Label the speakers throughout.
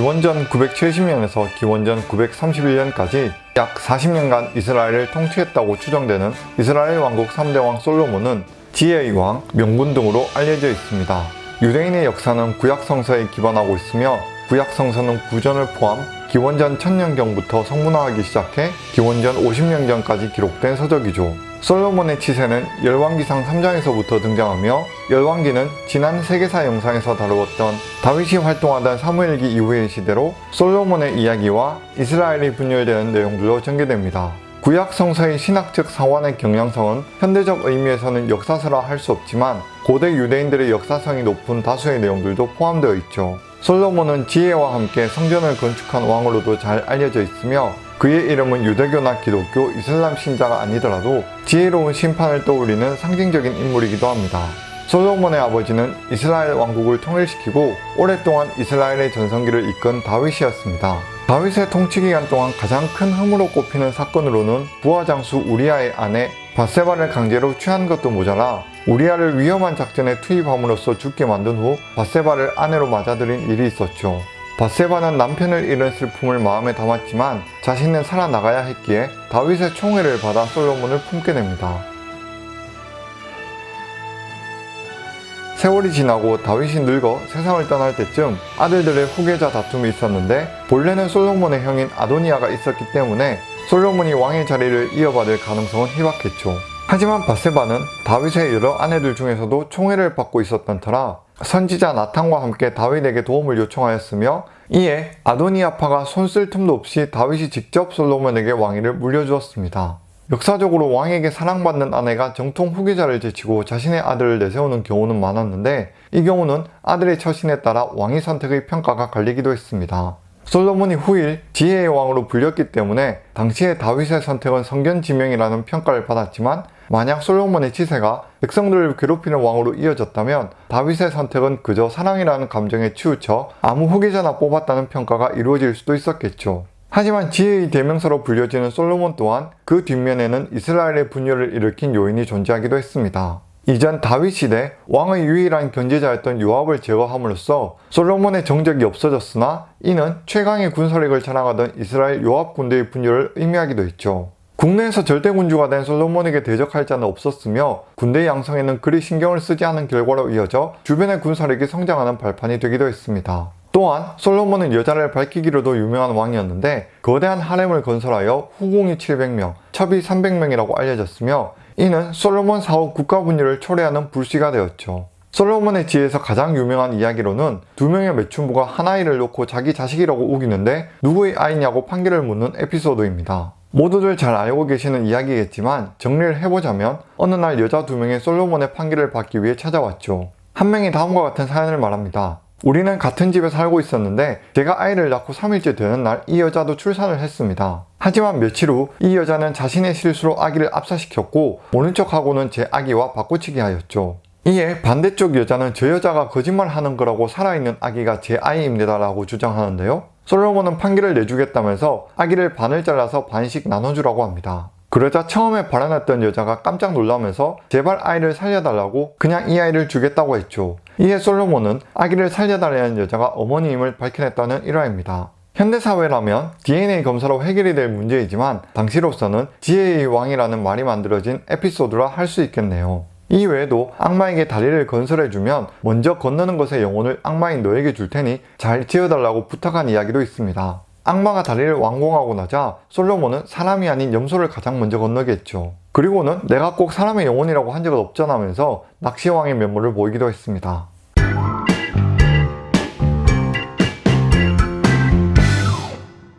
Speaker 1: 기원전 970년에서 기원전 931년까지 약 40년간 이스라엘을 통치했다고 추정되는 이스라엘 왕국 3대 왕 솔로몬은 지혜의 왕, 명분 등으로 알려져 있습니다. 유대인의 역사는 구약 성서에 기반하고 있으며 구약 성서는 구전을 포함 기원전 1000년경부터 성문화하기 시작해 기원전 50년경까지 기록된 서적이죠. 솔로몬의 치세는 열왕기상 3장에서부터 등장하며 열왕기는 지난 세계사 영상에서 다루었던 다윗이 활동하던 사무엘기 이후의 시대로 솔로몬의 이야기와 이스라엘이 분열되는 내용들로 전개됩니다. 구약 성서의 신학적 상환의 경향성은 현대적 의미에서는 역사서라 할 수 없지만 고대 유대인들의 역사성이 높은 다수의 내용들도 포함되어 있죠. 솔로몬은 지혜와 함께 성전을 건축한 왕으로도 잘 알려져 있으며 그의 이름은 유대교나 기독교, 이슬람 신자가 아니더라도 지혜로운 심판을 떠올리는 상징적인 인물이기도 합니다. 솔로몬의 아버지는 이스라엘 왕국을 통일시키고 오랫동안 이스라엘의 전성기를 이끈 다윗이었습니다. 다윗의 통치 기간 동안 가장 큰 흠으로 꼽히는 사건으로는 부하 장수 우리아의 아내 바세바를 강제로 취한 것도 모자라 우리아를 위험한 작전에 투입함으로써 죽게 만든 후 바세바를 아내로 맞아들인 일이 있었죠. 바세바는 남편을 잃은 슬픔을 마음에 담았지만 자신은 살아나가야 했기에 다윗의 총애를 받아 솔로몬을 품게 됩니다. 세월이 지나고 다윗이 늙어 세상을 떠날 때쯤 아들들의 후계자 다툼이 있었는데 본래는 솔로몬의 형인 아도니아가 있었기 때문에 솔로몬이 왕의 자리를 이어받을 가능성은 희박했죠. 하지만 바세바는 다윗의 여러 아내들 중에서도 총애를 받고 있었던 터라 선지자 나탄과 함께 다윗에게 도움을 요청하였으며 이에 아도니아파가 손쓸 틈도 없이 다윗이 직접 솔로몬에게 왕위를 물려주었습니다. 역사적으로 왕에게 사랑받는 아내가 정통 후계자를 제치고 자신의 아들을 내세우는 경우는 많았는데 이 경우는 아들의 처신에 따라 왕위 선택의 평가가 갈리기도 했습니다. 솔로몬이 후일 지혜의 왕으로 불렸기 때문에 당시의 다윗의 선택은 성견지명이라는 평가를 받았지만 만약 솔로몬의 치세가 백성들을 괴롭히는 왕으로 이어졌다면 다윗의 선택은 그저 사랑이라는 감정에 치우쳐 아무 후계자나 뽑았다는 평가가 이루어질 수도 있었겠죠. 하지만 지혜의 대명사로 불려지는 솔로몬 또한 그 뒷면에는 이스라엘의 분열을 일으킨 요인이 존재하기도 했습니다. 이전 다윗 시대 왕의 유일한 견제자였던 요압을 제거함으로써 솔로몬의 정적이 없어졌으나 이는 최강의 군사력을 자랑하던 이스라엘 요압 군대의 분열을 의미하기도 했죠. 국내에서 절대군주가 된 솔로몬에게 대적할 자는 없었으며 군대 양성에는 그리 신경을 쓰지 않은 결과로 이어져 주변의 군사력이 성장하는 발판이 되기도 했습니다. 또한 솔로몬은 여자를 밝히기로도 유명한 왕이었는데 거대한 하렘을 건설하여 후궁이 700명, 첩이 300명이라고 알려졌으며 이는 솔로몬 사후 국가 분열을 초래하는 불씨가 되었죠. 솔로몬의 지혜에서 가장 유명한 이야기로는 두 명의 매춘부가 한 아이를 놓고 자기 자식이라고 우기는데 누구의 아이냐고 판결을 묻는 에피소드입니다. 모두들 잘 알고 계시는 이야기겠지만 정리를 해보자면 어느 날 여자 두 명이 솔로몬의 판결을 받기 위해 찾아왔죠. 한 명이 다음과 같은 사연을 말합니다. 우리는 같은 집에 살고 있었는데 제가 아이를 낳고 3일째 되는 날 이 여자도 출산을 했습니다. 하지만 며칠 후 이 여자는 자신의 실수로 아기를 압사시켰고 모른 척하고는 제 아기와 바꾸치기 하였죠. 이에 반대쪽 여자는 저 여자가 거짓말하는 거라고 살아있는 아기가 제 아이입니다 라고 주장하는데요. 솔로몬은 판결을 내주겠다면서 아기를 반을 잘라서 반씩 나눠주라고 합니다. 그러자 처음에 발언했던 여자가 깜짝 놀라면서 제발 아이를 살려달라고 그냥 이 아이를 주겠다고 했죠. 이에 솔로몬은 아기를 살려달라는 여자가 어머니임을 밝혀냈다는 일화입니다. 현대사회라면 DNA 검사로 해결이 될 문제이지만 당시로서는 지혜의 왕이라는 말이 만들어진 에피소드라 할 수 있겠네요. 이 외에도 악마에게 다리를 건설해주면 먼저 건너는 것의 영혼을 악마인 너에게 줄 테니 잘 지어달라고 부탁한 이야기도 있습니다. 악마가 다리를 완공하고 나자 솔로몬은 사람이 아닌 염소를 가장 먼저 건너겠죠. 그리고는 내가 꼭 사람의 영혼이라고 한 적은 없잖아면서 낚시왕의 면모를 보이기도 했습니다.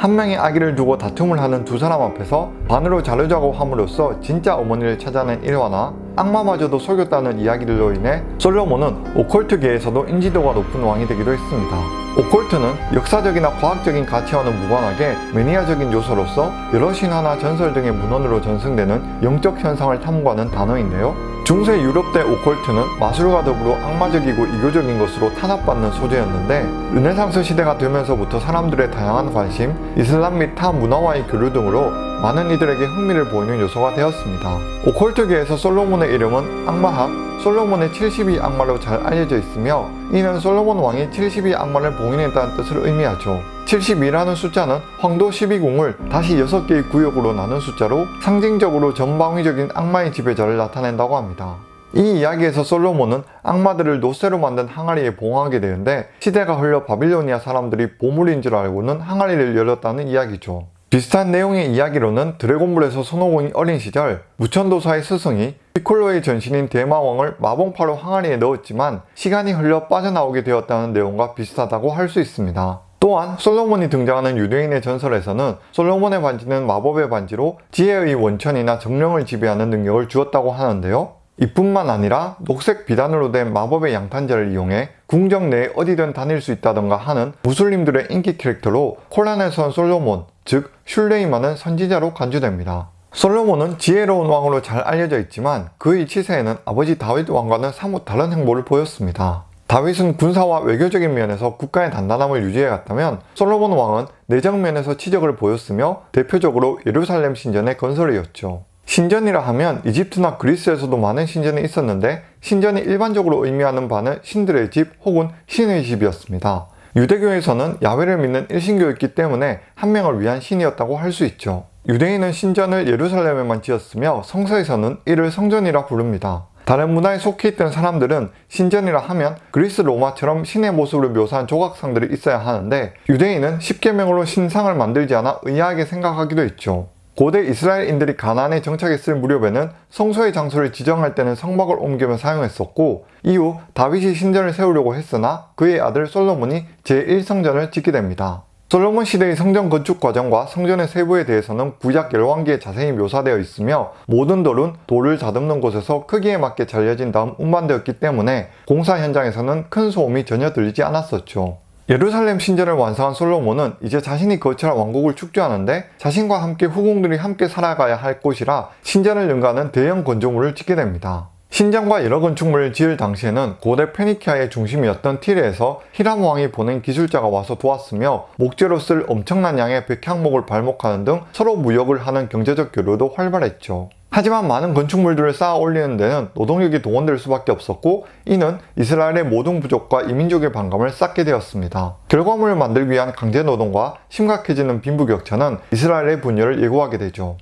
Speaker 1: 한 명의 아기를 두고 다툼을 하는 두 사람 앞에서 반으로 자르자고 함으로써 진짜 어머니를 찾아낸 일화나 악마마저도 속였다는 이야기들로 인해 솔로몬은 오컬트계에서도 인지도가 높은 왕이 되기도 했습니다. 오컬트는 역사적이나 과학적인 가치와는 무관하게 매니아적인 요소로서 여러 신화나 전설 등의 문헌으로 전승되는 영적 현상을 탐구하는 단어인데요. 중세 유럽 대 오컬트는 마술과 더불어 악마적이고 이교적인 것으로 탄압받는 소재였는데 르네상스 시대가 되면서부터 사람들의 다양한 관심, 이슬람 및 타 문화와의 교류 등으로 많은 이들에게 흥미를 보이는 요소가 되었습니다. 오컬트계에서 솔로몬의 이름은 악마학, 솔로몬의 72 악마로 잘 알려져 있으며 이는 솔로몬 왕이 72 악마를 봉인했다는 뜻을 의미하죠. 72라는 숫자는 황도 12궁을 다시 6개의 구역으로 나눈 숫자로 상징적으로 전방위적인 악마의 지배자를 나타낸다고 합니다. 이 이야기에서 솔로몬은 악마들을 노쇠로 만든 항아리에 봉하게 되는데 시대가 흘러 바빌로니아 사람들이 보물인 줄 알고는 항아리를 열었다는 이야기죠. 비슷한 내용의 이야기로는 드래곤볼에서 손오공이 어린 시절 무천도사의 스승이 피콜로의 전신인 대마왕을 마봉파로 항아리에 넣었지만 시간이 흘러 빠져나오게 되었다는 내용과 비슷하다고 할 수 있습니다. 또한 솔로몬이 등장하는 유대인의 전설에서는 솔로몬의 반지는 마법의 반지로 지혜의 원천이나 정령을 지배하는 능력을 주었다고 하는데요. 이뿐만 아니라 녹색 비단으로 된 마법의 양탄자를 이용해 궁정 내에 어디든 다닐 수 있다던가 하는 무슬림들의 인기 캐릭터로 콜란에서 온 솔로몬, 즉 슐레이만은 선지자로 간주됩니다. 솔로몬은 지혜로운 왕으로 잘 알려져 있지만 그의 치세에는 아버지 다윗 왕과는 사뭇 다른 행보를 보였습니다. 다윗은 군사와 외교적인 면에서 국가의 단단함을 유지해갔다면 솔로몬 왕은 내적 면에서 치적을 보였으며 대표적으로 예루살렘 신전의 건설이었죠. 신전이라 하면 이집트나 그리스에서도 많은 신전이 있었는데 신전이 일반적으로 의미하는 바는 신들의 집 혹은 신의 집이었습니다. 유대교에서는 야훼를 믿는 일신교였기 때문에 한 명을 위한 신이었다고 할 수 있죠. 유대인은 신전을 예루살렘에만 지었으며 성서에서는 이를 성전이라 부릅니다. 다른 문화에 속해 있던 사람들은 신전이라 하면 그리스 로마처럼 신의 모습을 묘사한 조각상들이 있어야 하는데 유대인은 십계명으로 신상을 만들지 않아 의아하게 생각하기도 했죠. 고대 이스라엘인들이 가나안에 정착했을 무렵에는 성소의 장소를 지정할 때는 성막을 옮기며 사용했었고 이후 다윗이 신전을 세우려고 했으나 그의 아들 솔로몬이 제1성전을 짓게 됩니다. 솔로몬 시대의 성전 건축 과정과 성전의 세부에 대해서는 구약 열왕기에 자세히 묘사되어 있으며 모든 돌은 돌을 다듬는 곳에서 크기에 맞게 잘려진 다음 운반되었기 때문에 공사 현장에서는 큰 소음이 전혀 들리지 않았었죠. 예루살렘 신전을 완성한 솔로몬은 이제 자신이 거처한 왕국을 축조하는데 자신과 함께 후궁들이 함께 살아가야 할 곳이라 신전을 능가하는 대형 건조물을 짓게 됩니다. 신전과 여러 건축물을 지을 당시에는 고대 페니키아의 중심이었던 티레에서 히람 왕이 보낸 기술자가 와서 도왔으며 목재로 쓸 엄청난 양의 백향목을 발목하는 등 서로 무역을 하는 경제적 교류도 활발했죠. 하지만 많은 건축물들을 쌓아 올리는 데는 노동력이 동원될 수밖에 없었고 이는 이스라엘의 모든 부족과 이민족의 반감을 쌓게 되었습니다. 결과물을 만들기 위한 강제노동과 심각해지는 빈부격차는 이스라엘의 분열을 예고하게 되죠.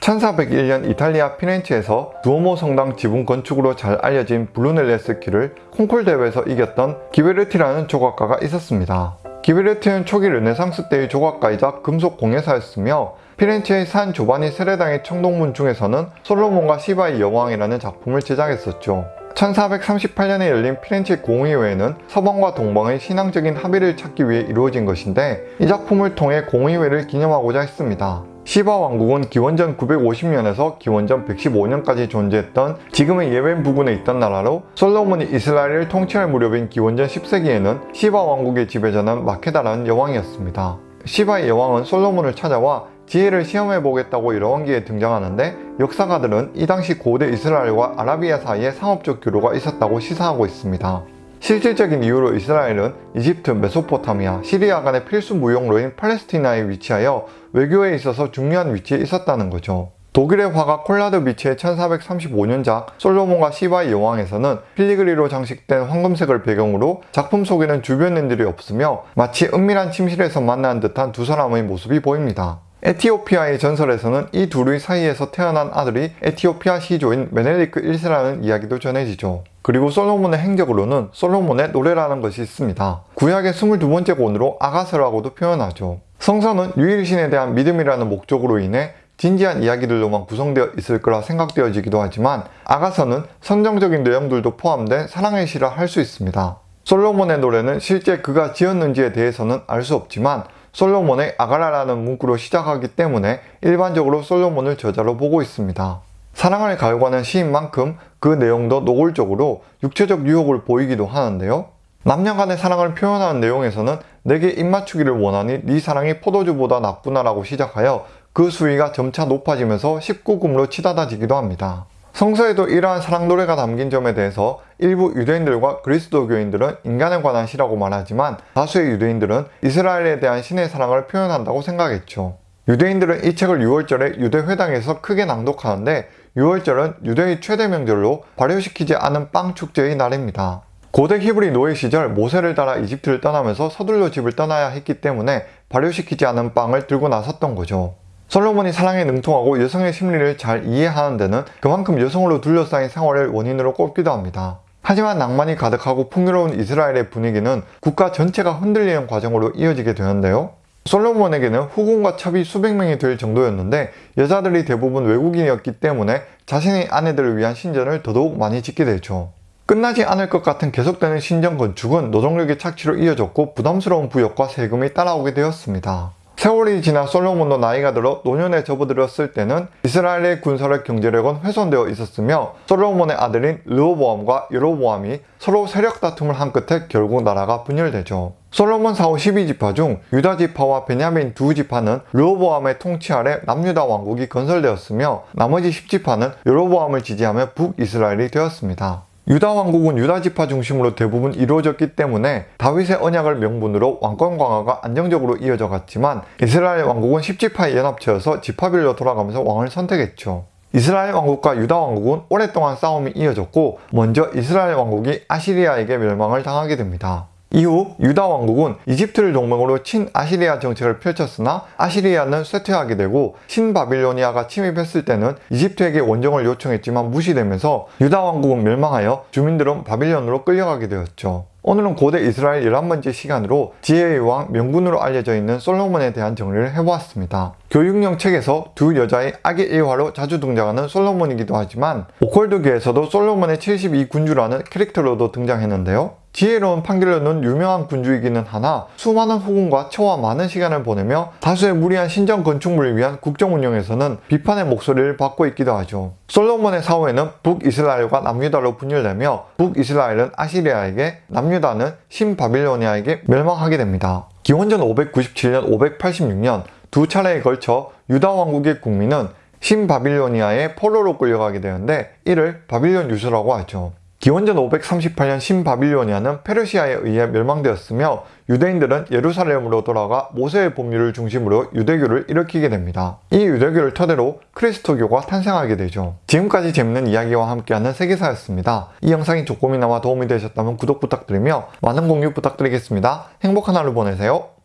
Speaker 1: (1401년) 이탈리아 피렌체에서 두오모 성당 지붕 건축으로 잘 알려진 브루넬레스키를 콩쿠르 대회에서 이겼던 기베르티라는 조각가가 있었습니다. 기베르티는 초기 르네상스 때의 조각가이자 금속 공예사였으며 피렌체의 산 조바니 세례당의 청동문 중에서는 솔로몬과 시바의 여왕이라는 작품을 제작했었죠. 1438년에 열린 피렌체 공의회는 서방과 동방의 신앙적인 합의를 찾기 위해 이루어진 것인데 이 작품을 통해 공의회를 기념하고자 했습니다. 시바 왕국은 기원전 950년에서 기원전 115년까지 존재했던 지금의 예멘 부근에 있던 나라로 솔로몬이 이스라엘을 통치할 무렵인 기원전 10세기에는 시바 왕국의 지배자는 마케다라는 여왕이었습니다. 시바의 여왕은 솔로몬을 찾아와 지혜를 시험해보겠다고 열왕기에 등장하는데 역사가들은 이 당시 고대 이스라엘과 아라비아 사이에 상업적 교류가 있었다고 시사하고 있습니다. 실질적인 이유로 이스라엘은 이집트, 메소포타미아, 시리아 간의 필수 무역로인 팔레스티나에 위치하여 외교에 있어서 중요한 위치에 있었다는 거죠. 독일의 화가 콘라트 비츠의 1435년작 솔로몬과 시바의 여왕에서는 filigree로 장식된 황금색을 배경으로 작품 속에는 주변인들이 없으며 마치 은밀한 침실에서 만난 듯한 두 사람의 모습이 보입니다. 에티오피아의 전설에서는 이 둘의 사이에서 태어난 아들이 에티오피아 시조인 메넬리크 1세라는 이야기도 전해지죠. 그리고 솔로몬의 행적으로는 솔로몬의 노래라는 것이 있습니다. 구약의 22번째 권으로 아가서라고도 표현하죠. 성서는 유일신에 대한 믿음이라는 목적으로 인해 진지한 이야기들로만 구성되어 있을 거라 생각되어지기도 하지만 아가서는 선정적인 내용들도 포함된 사랑의 시라 할 수 있습니다. 솔로몬의 노래는 실제 그가 지었는지에 대해서는 알 수 없지만 솔로몬의 아가라라는 문구로 시작하기 때문에 일반적으로 솔로몬을 저자로 보고 있습니다. 사랑을 갈구하는 시인 만큼 그 내용도 노골적으로 육체적 유혹을 보이기도 하는데요. 남녀 간의 사랑을 표현하는 내용에서는 내게 입맞추기를 원하니 네 사랑이 포도주보다 낫구나 라고 시작하여 그 수위가 점차 높아지면서 19금으로 치닫아지기도 합니다. 성서에도 이러한 사랑 노래가 담긴 점에 대해서 일부 유대인들과 그리스도교인들은 인간에 관한 시라고 말하지만 다수의 유대인들은 이스라엘에 대한 신의 사랑을 표현한다고 생각했죠. 유대인들은 이 책을 6월절에 유대회당에서 크게 낭독하는데 6월절은 유대의 최대 명절로 발효시키지 않은 빵 축제의 날입니다. 고대 히브리 노예 시절 모세를 따라 이집트를 떠나면서 서둘러 집을 떠나야 했기 때문에 발효시키지 않은 빵을 들고 나섰던 거죠. 솔로몬이 사랑에 능통하고 여성의 심리를 잘 이해하는 데는 그만큼 여성으로 둘러싸인 생활을 원인으로 꼽기도 합니다. 하지만 낭만이 가득하고 풍요로운 이스라엘의 분위기는 국가 전체가 흔들리는 과정으로 이어지게 되는데요. 솔로몬에게는 후궁과 첩이 수백 명이 될 정도였는데 여자들이 대부분 외국인이었기 때문에 자신의 아내들을 위한 신전을 더더욱 많이 짓게 되죠. 끝나지 않을 것 같은 계속되는 신전 건축은 노동력의 착취로 이어졌고 부담스러운 부역과 세금이 따라오게 되었습니다. 세월이 지나 솔로몬도 나이가 들어 노년에 접어들었을 때는 이스라엘의 군사력 경제력은 훼손되어 있었으며 솔로몬의 아들인 르호보암과 여로보암이 서로 세력 다툼을 한 끝에 결국 나라가 분열되죠. 솔로몬 사후 12지파 중 유다 지파와 베냐민 두 지파는 르호보암의 통치 아래 남유다 왕국이 건설되었으며 나머지 10지파는 여로보암을 지지하며 북이스라엘이 되었습니다. 유다 왕국은 유다 지파 중심으로 대부분 이루어졌기 때문에 다윗의 언약을 명분으로 왕권 강화가 안정적으로 이어져 갔지만 이스라엘 왕국은 10지파의 연합체여서 지파별로 돌아가면서 왕을 선택했죠. 이스라엘 왕국과 유다 왕국은 오랫동안 싸움이 이어졌고 먼저 이스라엘 왕국이 아시리아에게 멸망을 당하게 됩니다. 이후 유다 왕국은 이집트를 동맹으로 친아시리아 정책을 펼쳤으나 아시리아는 쇠퇴하게 되고 신바빌로니아가 침입했을 때는 이집트에게 원정을 요청했지만 무시되면서 유다 왕국은 멸망하여 주민들은 바빌론으로 끌려가게 되었죠. 오늘은 고대 이스라엘 11번째 시간으로 지혜의 왕 명군으로 알려져 있는 솔로몬에 대한 정리를 해보았습니다. 교육용 책에서 두 여자의 악의 일화로 자주 등장하는 솔로몬이기도 하지만 오컬드계에서도 솔로몬의 72군주라는 캐릭터로도 등장했는데요. 지혜로운 판결로는 유명한 군주이기는 하나 수많은 후궁과 처와 많은 시간을 보내며 다수의 무리한 신전 건축물을 위한 국정 운영에서는 비판의 목소리를 받고 있기도 하죠. 솔로몬의 사후에는 북이스라엘과 남유다로 분열되며 북이스라엘은 아시리아에게 남유다는 신바빌로니아에게 멸망하게 됩니다. 기원전 597년, 586년 두 차례에 걸쳐 유다 왕국의 국민은 신바빌로니아의 포로로 끌려가게 되는데 이를 바빌론 유수라고 하죠. 기원전 538년 신바빌로니아는 페르시아에 의해 멸망되었으며 유대인들은 예루살렘으로 돌아가 모세의 법률을 중심으로 유대교를 일으키게 됩니다. 이 유대교를 토대로 크리스토교가 탄생하게 되죠. 지금까지 재밌는 이야기와 함께하는 세계사였습니다. 이 영상이 조금이나마 도움이 되셨다면 구독 부탁드리며 많은 공유 부탁드리겠습니다. 행복한 하루 보내세요.